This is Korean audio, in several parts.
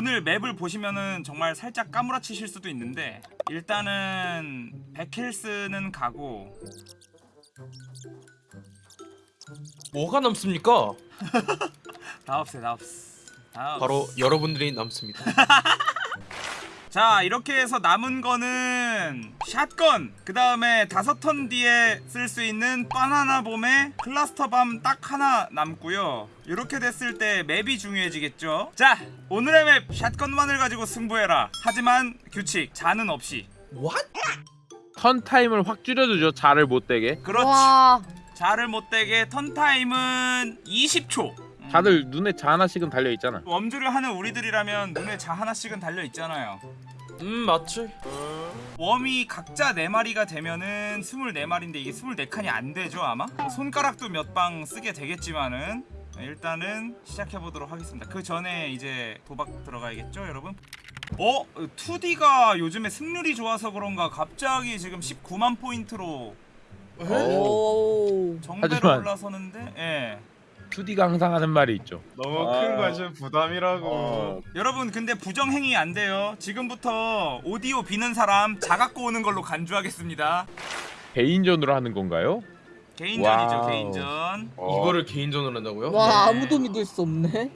오늘 맵을 보시면은 정말 살짝 까무라치실 수도 있는데 일단은 백힐스는 가고 뭐가 남습니까? 다 없애 다 없애. 바로 여러분들이 남습니다. 자 이렇게 해서 남은 거는 샷건 그 다음에 다섯 턴 뒤에 쓸 수 있는 바나나 봄의 클러스터 밤 딱 하나 남고요 이렇게 됐을 때 맵이 중요해지겠죠 자 오늘의 map shotgun만을 가지고 승부해라 하지만 규칙 자는 없이 What? turn time을 확 줄여주죠. 자를 못 되게. 그렇지 와 자를 못되게 턴 타임은 20초 음, 다들 눈에 자 하나씩은 달려 있잖아. Worms를 하는 우리들이라면 눈에 자 하나씩은 달려 있잖아요 음 맞지. 웜이 각자 4마리가 되면은 24마리인데 이게 24칸이 안 되죠 아마? 뭐 손가락도 몇 방 쓰게 되겠지만은 일단은 시작해보도록 하겠습니다 그 전에 이제 도박 들어가야겠죠 여러분? 어? 2D가 요즘에 승률이 좋아서 그런가 갑자기 지금 19만 포인트로 어. 오. 정배로 올라서는데 예. 2D가 항상 하는 말이 있죠. 너무 아. 큰 것은 부담이라고. 어. 여러분 근데 부정행위 안 돼요 지금부터 오디오 비는 사람 자 갖고 오는 걸로 간주하겠습니다 개인전으로 하는 건가요? 개인전이죠 wow. 개인전 어. 이거를 개인전으로 한다고요? 와 네. 아무도 믿을 수 없네.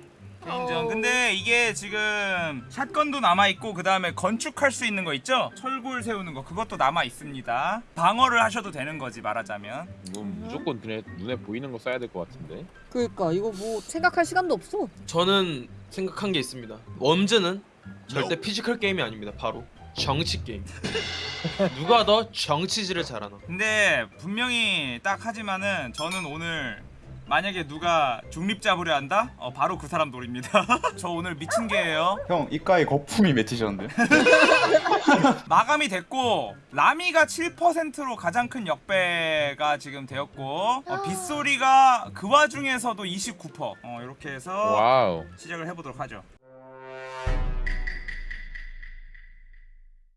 개인전 근데 이게 지금 shotgun도 남아있고 그 다음에 건축할 수 있는 거 있죠? 철골 세우는 거 그것도 남아있습니다 방어를 하셔도 되는 거지 말하자면 이건 무조건 눈에, 눈에 보이는 거 써야 될 것 같은데. 그러니까 이거 뭐 생각할 시간도 없어. 저는 생각한 게 있습니다. Worms는 절대 physical 게임이 아닙니다. 바로 정치 게임. 누가 더 정치질을 잘하나? 근데 분명히 딱 하지만은 저는 오늘 만약에 누가 중립 잡으려 한다? 어 바로 그 사람 노립니다 저 오늘 미친 개예요 형 입가에 거품이 맺히셨는데? 마감이 됐고 라미가 7%로 가장 큰 역배가 지금 되었고 어, 빗소리가 그 와중에서도 29% 어, 이렇게 해서 wow. 시작을 해보도록 하죠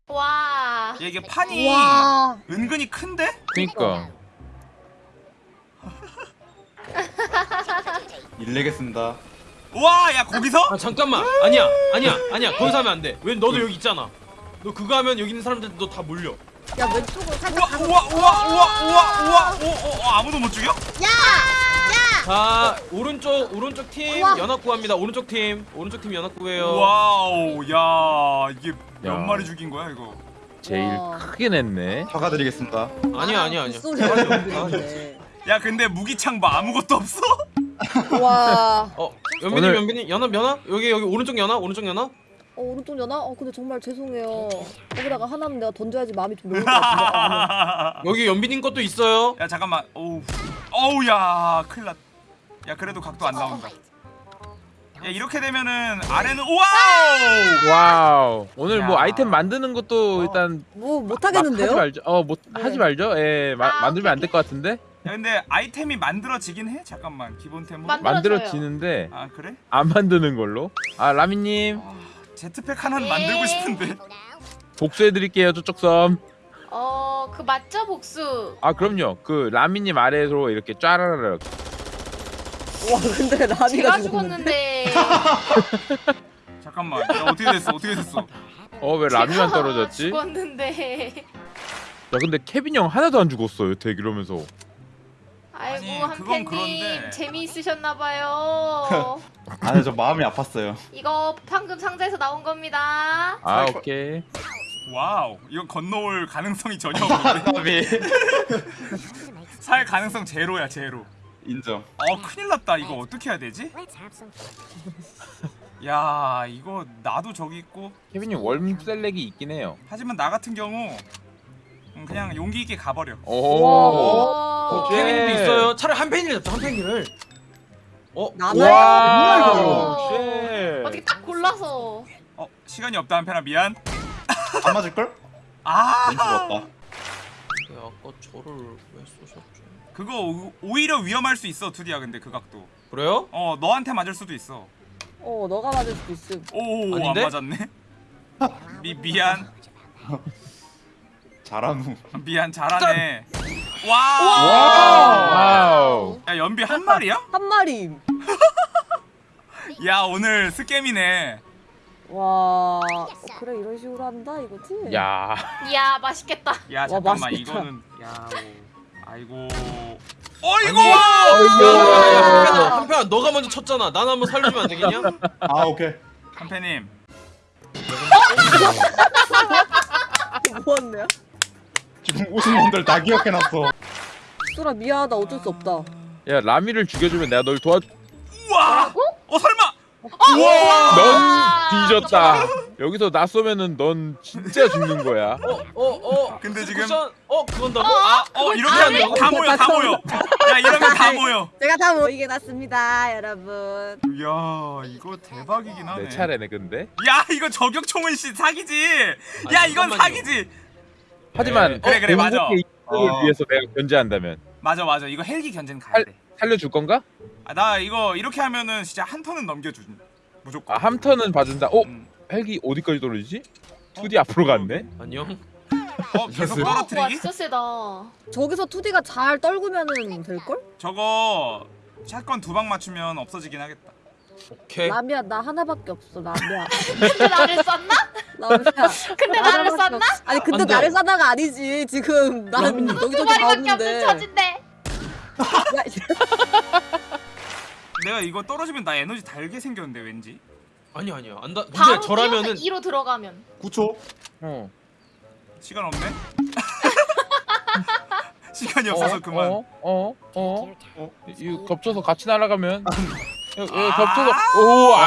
와. 야, 이게 판이 와. 은근히 큰데? 그니까. 일 내겠습니다. 와, 야 거기서? 아 잠깐만. 아니야, 아니야, 아니야. 거기서 하면 안 돼. 왜 너도 여기 있잖아. 너 그거 하면 여기 있는 사람들 너 다 몰려. 야 왼쪽으로 우와, 살짝. 우와, 우와, 우와, 우와, 우와, 오, 오, 어, 아무도 못 죽여? 자 오른쪽 오른쪽 팀 우와. 연합 구합니다. 오른쪽 팀 오른쪽 팀 연합 구해요. wow, 야, 이게 몇 야. 마리 죽인 거야 이거? 제일 와. 크게 냈네. 사과드리겠습니다. 아니야 아니야 아니야. 소리 들리는데. 야, 근데 무기창 뭐 아무것도 없어? 와. 어 연빈님 오늘- 연빈님 연합 연합 여기 여기 오른쪽 연합 오른쪽 연합. 어 오른쪽 연하? 어 근데 정말 죄송해요. 거기다가 하나는 내가 던져야지 마음이 좀 놓을 것 같은데. 여기 연빈님 것도 있어요. 야, 잠깐만. 어우, 어우, 야, 큰일 났. 야, 그래도 각도 안 나온다. 야, 이렇게 되면은 아래는 wow! Wow. 오늘 뭐 야. 아이템 만드는 것도 어. 일단 뭐막 못하겠는데요? 하지 말죠. 어, 못 네. 하지 말죠. 예, 마, 아, 만들면 안 될 것 같은데. 야, 근데 아이템이 만들어지긴 해? 잠깐만, 기본템으로. 만- 만들어지는데 아, 그래? 안 만드는 걸로. 아, 라미님 아, jetpack 하나는 네. 만들고 싶은데. 복수해드릴게요. 저쪽 섬. 어, 그 맞죠, 복수? 아, 그럼요. 그 라미님 아래로 이렇게 짜라라락. 와 근데 라미가 제가 죽었는데. 잠깐만. 야, 어떻게 됐어? 어떻게 됐어? 어, 왜 라미만 떨어졌지? 죽었는데. 야, 근데 케빈 형 하나도 안 죽었어요. 되게 이러면서. 아이고 아니, 한팬님 그런데. 재미있으셨나봐요. 아니 저 마음이 아팠어요. 이거 방금 상자에서 나온 겁니다. 아, 오케이. wow. 이건 건너올 가능성이 전혀 없는데. 답이 살 가능성 제로야, 제로. 인정. 어, 큰일 났다. 이거 어떻게 해야 되지? 야, 이거 나도 저기 있고 케빈님 월셀렉이 있긴 해요. 하지만 나 같은 경우 음, 그냥 용기 있게 가버려. 오. 케빈님도 있어요. 차라리 한 팬이를 잡자 한 팬이를. 어 나나요? 와. 오. 쉣. 어떻게 딱 골라서. 어, 시간이 없다 한편아 미안. 안 맞을 걸? 아. 네, 아까 저를 왜 쏘셨죠? 그거 오- 오히려 위험할 수 있어, 투디야. 근데 그 각도. 그래요? 어, 너한테 맞을 수도 있어. 어 너가 맞을 수도 있음. 오, 안 아닌데? 맞았네. 미 미안, 잘하누. 미안 잘하네. 와, wow. 야 연비 한 마리야? 한 마리. 야 오늘 scam이네. 와 그래 이런 식으로 한다 이거지? 야 이야 맛있겠다. 야 와, 잠깐만 맛있겠다. 이거는 야 오, 아이고 어이구 야. 한편아 너가 먼저 쳤잖아 난 한번 살려주면 안 되겠냐? 아 오케이. 한패님 뭐였네요? 우승 분들 다 기억해놨어. 수라 미안하다. 어쩔 수 없다. 야 라미를 죽여주면 내가 널 도와. 우와! 어 설마! 넌 뒤졌다. 여기서 나 쏘면은 넌 진짜 죽는 거야. 어 어 어. 근데 지금- 쿠션? 어 그건다고? 아 어 이렇게 하면 다 모여 다 모여. 야 이러면 다 모여. 제가 다 모이게 났습니다 여러분. 이야 이거 대박이긴 하네. 내 차례네 근데. 야 이거 저격총은 씨 사기지. 야 아니, 이건 잠깐만요. 사기지 하지만 그래, 그래, 맞아. 공복의 이익을 어. 위해서 내가 견제한다면 맞아 맞아 이거 헬기 견제는 가야 할- 돼 살려줄 건가? 아, 나 이거 이렇게 하면은 진짜 한 턴은 넘겨주는 무조건 아 함턴은 봐준다. 어 음. 헬기 어디까지 떨어지지? 2D 앞으로 갔네. 안녕 어 계속 어, 와 떨어뜨리기? 진짜 세다. 저기서 2D가 잘 떨구면은 될걸? 저거 샷건 두 방 맞추면 없어지긴 하겠다 오케이 라미야 나 하나밖에 없어 라미야 근데 나를 쐈나? 라미야 근데 나 나를 쐈나? 아니 근데. 나를 쏴다가 아니지 지금 난 여기저기 처진데. 야, 내가 이거 떨어지면 나 에너지 달게 생겼는데 왠지 아니 아니야 안다 근데 저라면은 2로 들어가면. 9초. 어. 시간 없네? 시간이 없어서 그만 어? 어? 어? 어? 이거 겹쳐서 같이 날아가면 아. 겹쳐서 오 아.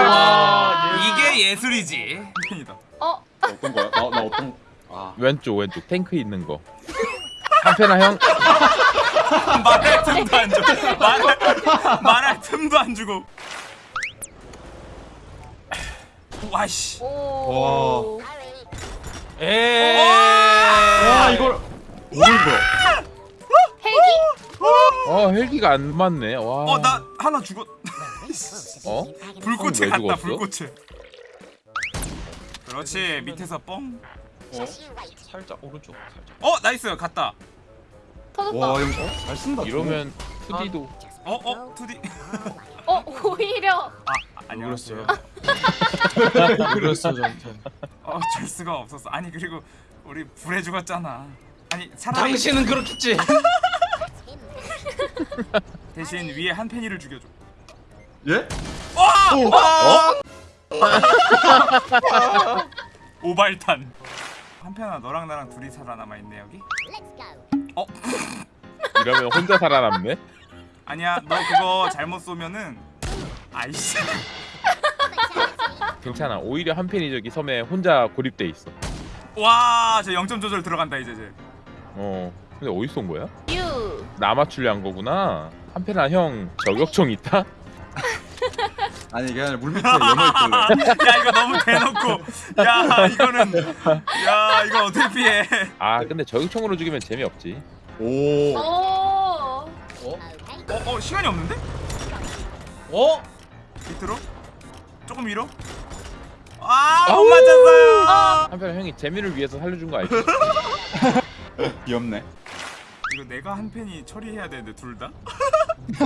와, 이게 예술이지 한편이다 어 어떤 거야? 나, 나 어떤? 아. 왼쪽 왼쪽 탱크 있는 거. 한편아 형 말할 틈도 안 주고 말할, 말할 틈도 안 주고 와씨 오. 에이 와 이걸 뭘 이거? 헬기? 어 헬기가 안 맞네. 와. 어나 하나 죽었 어? 불꽃에 왜 갔다 죽었어? 불꽃에 그렇지 밑에서 뻥 어? 살짝 오른쪽 살짝 어 nice 갔다 터졌다. 와 이거 잘 쓴다. 이러면 2D도 어어 투디 어 오히려. 아 안녕하세요? 그랬어 저한테 어줄 수가 없었어 아니 그리고 우리 불에 죽었잖아 아니 차라리 당신은 그렇겠지 대신 위에 한 팬이를 죽여줘 예? 와! 오발탄 한편아 너랑 나랑 둘이 살아남아 있네 여기 어 이러면 혼자 살아남네. 아니야 너 그거 잘못 쏘면은 아이씨 괜찮아. 오히려 한편이 저기 섬에 혼자 고립돼 있어. 와저 0점 조절 들어간다 이제 이제 어. 근데 어디서 온 거야? 유. 나 맞추려 한 거구나. 한편아 형 저격총 있다? 아니 아니라 물 밑에 연어 있길래. 야 이거 너무 대놓고 야 이거는 야 이거 어떻게 피해 아 근데 저격총으로 죽이면 재미없지. 오. 오. 어? 어, 어 시간이 없는데? 어? 밑으로? 조금 위로? 아못 맞췄어요 한편아 형이 재미를 위해서 살려준 거 알지? 귀엽네. 이거 내가 한 팬이 처리해야 되는데 둘 다?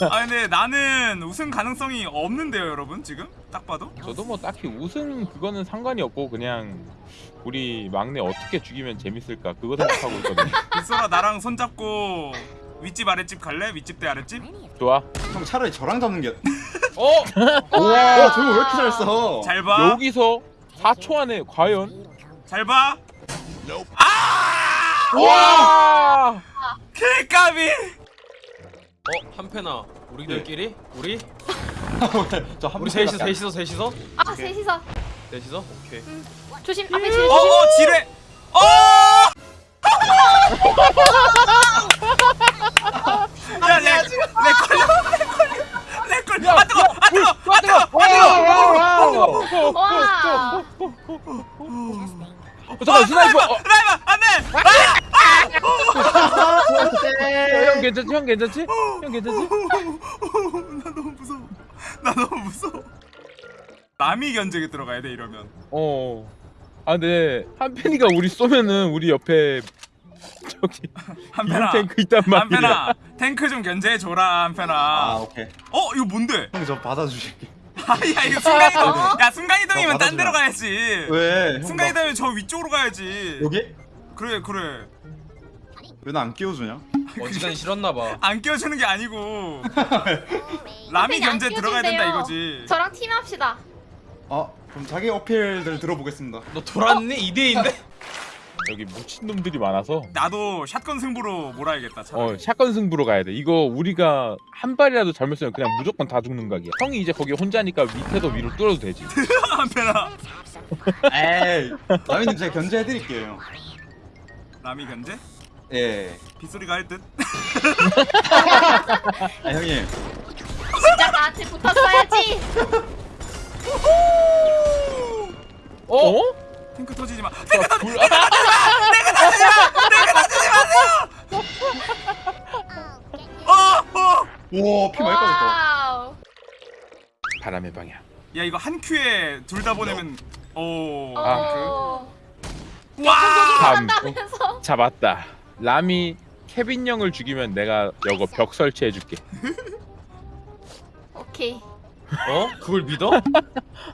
아 근데 나는 우승 가능성이 없는데요 여러분 지금 딱 봐도 저도 뭐 딱히 우승 그거는 상관이 없고 그냥 우리 막내 어떻게 죽이면 재밌을까 그거 생각하고 있거든. 빗소라 나랑 손잡고 윗집 아랫집 갈래? 윗집 대 아랫집? 좋아. 형 차라리 저랑 잡는 게. 어? 와 저거 왜 이렇게 잘 써? 잘봐 여기서 4초 안에 과연? 잘봐 아! 와! 킬까비 어? 한 패나 우리들끼리? 우리? 저한 우리 셋이서 셋이서 셋이서? 아 셋이서. 셋이서? 오케이 조심 앞에 지뢰 조심. 어어 지뢰 어! 야 내 내 걸려 내 걸려 내 걸려 아 뜨거 아 뜨거 아 뜨거 아 뜨거 와. 어, 잠깐 스나이퍼. 어, 라이바 안돼 형 괜찮지? 형 괜찮지? 형 괜찮지? 나 너무 무서워 나 너무 무서워 남이 견제에 들어가야 돼 이러면 어. 아 근데 한편이가 우리 쏘면은 우리 옆에 저기 한편아 탱크 있단 말이야. 한편아 탱크 좀 견제해 줘라 한편아 아 오케이. 어 이거 뭔데 형 저 받아주실게. 아야 이거 순간이동 야 순간이동이면 어, 딴 데로. 가야지 왜? 형, 순간이동이면 저 위쪽으로 가야지 나 여기? 그래 그래 왜 나 안 끼워주냐? 어지간히 싫었나봐. 안 끼워주는 게 아니고 라미 선생님, 안 견제 들어가야 된다. 이거지 저랑 팀합시다. 아 그럼 자기 어필들 들어보겠습니다. 너 돌았니? 2대인데? 여기 묻힌 놈들이 많아서 나도 샷건 승부로 몰아야겠다 차라리. 어 샷건 승부로 가야 돼. 이거 우리가 한 발이라도 잘못 쓰면 그냥 무조건 다 죽는 각이야. 형이 이제 거기 혼자니까 밑에도 위로 뚫어도 되지. 한편아 에이 라미님 제가 견제해드릴게요. 라미 견제? 예. 빗소리가 할 듯? 아 형님 진짜 나한테 붙었어야지. 어? 탱크 터지지 마 자, 불... 아, 어! 어! 와피 많이 빠졌다. 바람의 방향. 야 이거 한 큐에 둘 다 보내면 오 아, 어. 와! 잡았다. 람이 케빈 형을 죽이면 내가 여거 벽 설치해줄게. 오케이. 어? 그걸 믿어?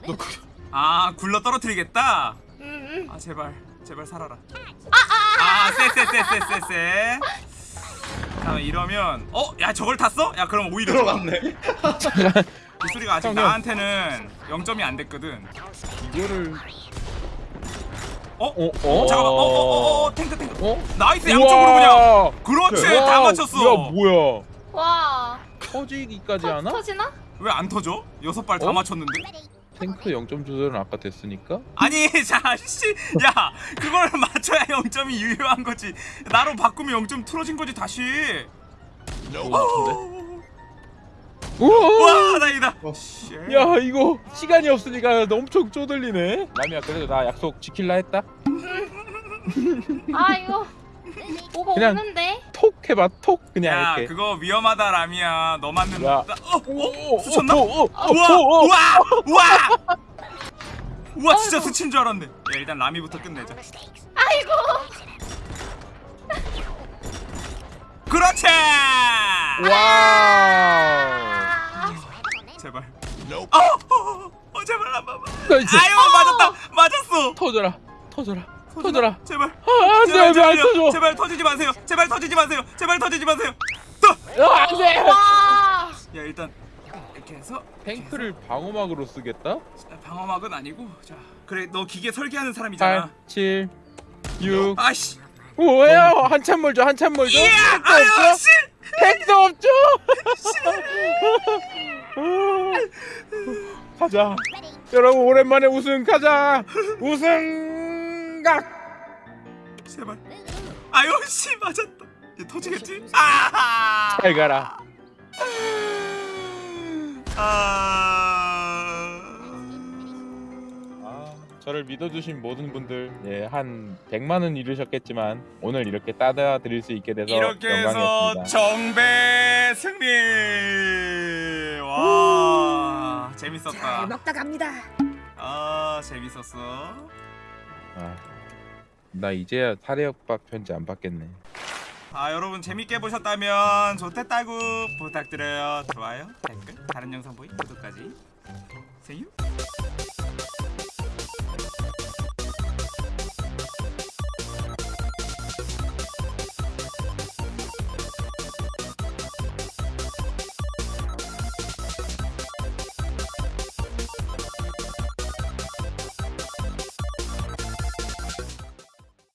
너 그... 아 굴러 떨어뜨리겠다? 음, 음. 아 제발 제발 살아라 아쎄쎄쎄쎄쎄쎄 잠깐 이러면 어? 야 저걸 탔어? 야 그럼 오히려. 들어갔네. 이 소리가 아직. 나한테는 0점이 안 됐거든 이거를 어? 어? 어? 잠깐만 어어어 어 탱크 탱크 어? nice 양쪽으로 그냥 우와! 그렇지 우와, 다 맞췄어 야 뭐야? 와. 터지기까지 터, 하나? 터지나? 왜 안 터져? 여섯 발다 어? 맞췄는데? 탱크 0점 조절은 아까 됐으니까. 아니 자씨 야 그걸 맞춰야 0점이 유효한 거지 나로 바꾸면 0점 틀어진 거지 다시 어. 우와! 와 다행이다 어. 씨. 야 이거 시간이 없으니까 엄청 쪼들리네. 라미야 그래도 나 약속 지킬라 했다. 아 이거 뭐가 그냥- 없는데? 톡 해봐 톡 그냥 야 이렇게. 그거 위험하다 라미야 너 맞는 야. 어? 어? 오, 스쳤나? 오, 오, 오, 우와! 오, 오. 우와! 우와! 우와 진짜 아이고. 스친 줄 알았네 야 일단 라미부터 끝내자 아이고. 그렇지! 와 nice. 아유 맞았다 맞았어 터져라 터져라 터져라. 제발 아, 안돼 제발 안돼 안 제발요. 터져. 제발 터지지 마세요 제발 터지지 마세요 제발 터지지 마세요 또! 아, 안 돼. 야 일단 이렇게 해서 탱크를 방어막으로 쓰겠다. 방어막은 아니고 자 그래 너 기계 설계하는 8, 사람이잖아 7, 6. 아씨 뭐야? 한참 멀죠 한참 멀죠. 택도 아유 없죠. 씨 택도 없죠. 가자. 여러분 오랜만에 우승 가자. 우승 각. 제발 아유 씨 맞았다 얘 터지겠지? 아! 잘 가라. 아... 아, 저를 믿어주신 모든 분들, 예, 한 100만 원 잃으셨겠지만 오늘 이렇게 따다 드릴 수 있게 돼서 이렇게 해서 영광이었습니다. 정배 승리 와 재밌었다. 잘 먹다 갑니다. 아 재밌었어. 아, 나 이제야 사례협박 편지 안 받겠네. 아 여러분 재밌게 보셨다면 좋댔다구 부탁드려요. 좋아요 댓글 다른 영상 보기 구독까지. See you